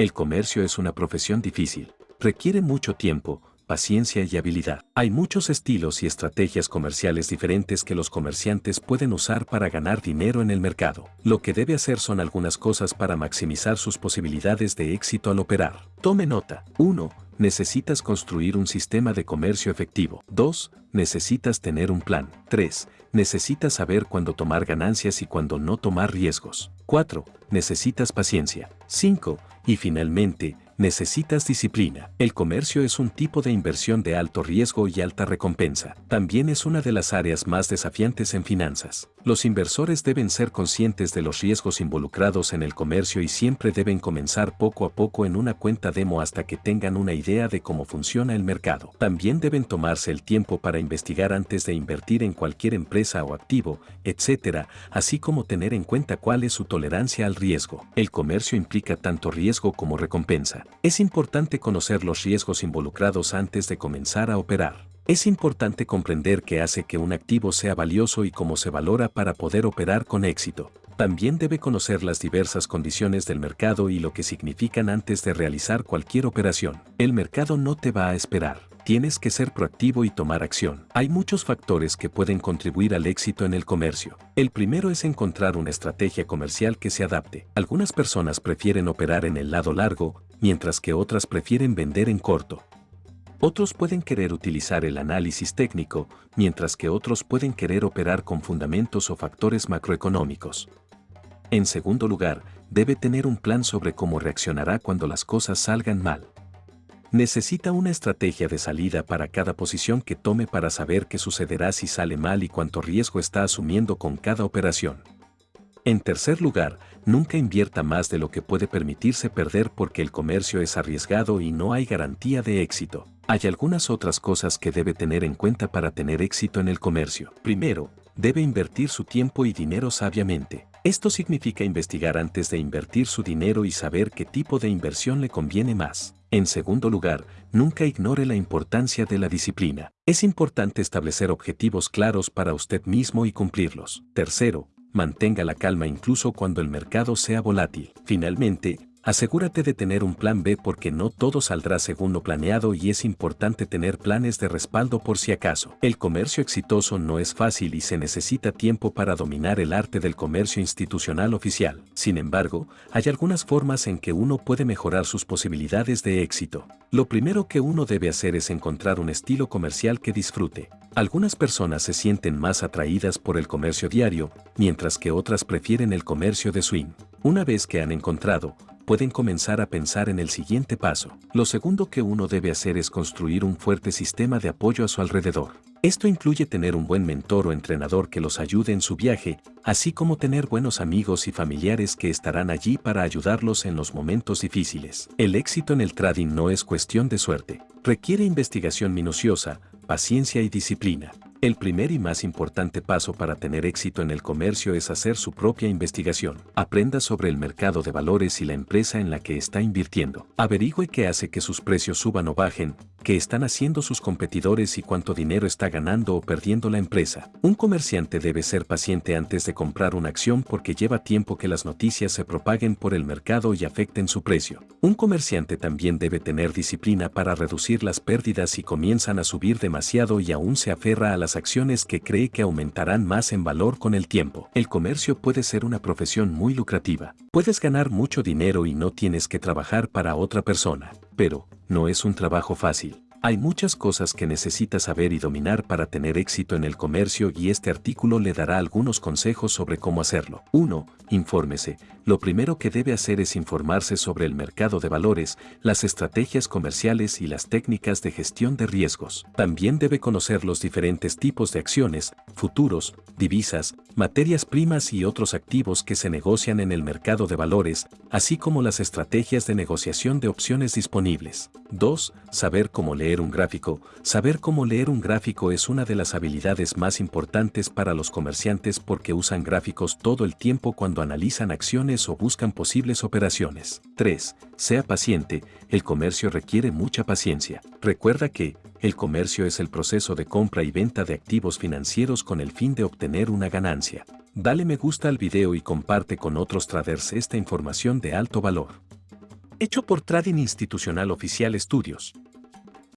El comercio es una profesión difícil. Requiere mucho tiempo, paciencia y habilidad. Hay muchos estilos y estrategias comerciales diferentes que los comerciantes pueden usar para ganar dinero en el mercado. Lo que debe hacer son algunas cosas para maximizar sus posibilidades de éxito al operar. Tome nota. 1. Necesitas construir un sistema de comercio efectivo. 2. Necesitas tener un plan. 3. Necesitas saber cuándo tomar ganancias y cuándo no tomar riesgos. 4. Necesitas paciencia. 5. Y finalmente, necesitas disciplina. El comercio es un tipo de inversión de alto riesgo y alta recompensa. También es una de las áreas más desafiantes en finanzas. Los inversores deben ser conscientes de los riesgos involucrados en el comercio y siempre deben comenzar poco a poco en una cuenta demo hasta que tengan una idea de cómo funciona el mercado. También deben tomarse el tiempo para investigar antes de invertir en cualquier empresa o activo, etc., así como tener en cuenta cuál es su tolerancia al riesgo. El comercio implica tanto riesgo como recompensa. Es importante conocer los riesgos involucrados antes de comenzar a operar. Es importante comprender qué hace que un activo sea valioso y cómo se valora para poder operar con éxito. También debe conocer las diversas condiciones del mercado y lo que significan antes de realizar cualquier operación. El mercado no te va a esperar. Tienes que ser proactivo y tomar acción. Hay muchos factores que pueden contribuir al éxito en el comercio. El primero es encontrar una estrategia comercial que se adapte. Algunas personas prefieren operar en el lado largo, mientras que otras prefieren vender en corto. Otros pueden querer utilizar el análisis técnico, mientras que otros pueden querer operar con fundamentos o factores macroeconómicos. En segundo lugar, debe tener un plan sobre cómo reaccionará cuando las cosas salgan mal. Necesita una estrategia de salida para cada posición que tome para saber qué sucederá si sale mal y cuánto riesgo está asumiendo con cada operación. En tercer lugar, nunca invierta más de lo que puede permitirse perder porque el comercio es arriesgado y no hay garantía de éxito. Hay algunas otras cosas que debe tener en cuenta para tener éxito en el comercio. Primero, debe invertir su tiempo y dinero sabiamente. Esto significa investigar antes de invertir su dinero y saber qué tipo de inversión le conviene más. En segundo lugar, nunca ignore la importancia de la disciplina. Es importante establecer objetivos claros para usted mismo y cumplirlos. Tercero, mantenga la calma incluso cuando el mercado sea volátil. Finalmente, asegúrate de tener un plan B porque no todo saldrá según lo planeado y es importante tener planes de respaldo por si acaso. El comercio exitoso no es fácil y se necesita tiempo para dominar el arte del comercio institucional oficial. Sin embargo, hay algunas formas en que uno puede mejorar sus posibilidades de éxito. Lo primero que uno debe hacer es encontrar un estilo comercial que disfrute. Algunas personas se sienten más atraídas por el comercio diario, mientras que otras prefieren el comercio de swing. Una vez que han encontrado, pueden comenzar a pensar en el siguiente paso. Lo segundo que uno debe hacer es construir un fuerte sistema de apoyo a su alrededor. Esto incluye tener un buen mentor o entrenador que los ayude en su viaje, así como tener buenos amigos y familiares que estarán allí para ayudarlos en los momentos difíciles. El éxito en el trading no es cuestión de suerte, requiere investigación minuciosa, paciencia y disciplina. El primer y más importante paso para tener éxito en el comercio es hacer su propia investigación. Aprenda sobre el mercado de valores y la empresa en la que está invirtiendo. Averigüe qué hace que sus precios suban o bajen, qué están haciendo sus competidores y cuánto dinero está ganando o perdiendo la empresa. Un comerciante debe ser paciente antes de comprar una acción porque lleva tiempo que las noticias se propaguen por el mercado y afecten su precio. Un comerciante también debe tener disciplina para reducir las pérdidas si comienzan a subir demasiado y aún se aferra a las acciones que cree que aumentarán más en valor con el tiempo. El comercio puede ser una profesión muy lucrativa. Puedes ganar mucho dinero y no tienes que trabajar para otra persona, pero no es un trabajo fácil. Hay muchas cosas que necesita saber y dominar para tener éxito en el comercio y este artículo le dará algunos consejos sobre cómo hacerlo. 1. Infórmese. Lo primero que debe hacer es informarse sobre el mercado de valores, las estrategias comerciales y las técnicas de gestión de riesgos. También debe conocer los diferentes tipos de acciones, futuros, divisas, materias primas y otros activos que se negocian en el mercado de valores, así como las estrategias de negociación de opciones disponibles. 2. Saber cómo leer un gráfico. Saber cómo leer un gráfico es una de las habilidades más importantes para los comerciantes porque usan gráficos todo el tiempo cuando analizan acciones o buscan posibles operaciones. 3. Sea paciente, el comercio requiere mucha paciencia. Recuerda que, el comercio es el proceso de compra y venta de activos financieros con el fin de obtener una ganancia. Dale me gusta al video y comparte con otros traders esta información de alto valor. Hecho por Trading Institucional Oficial Estudios.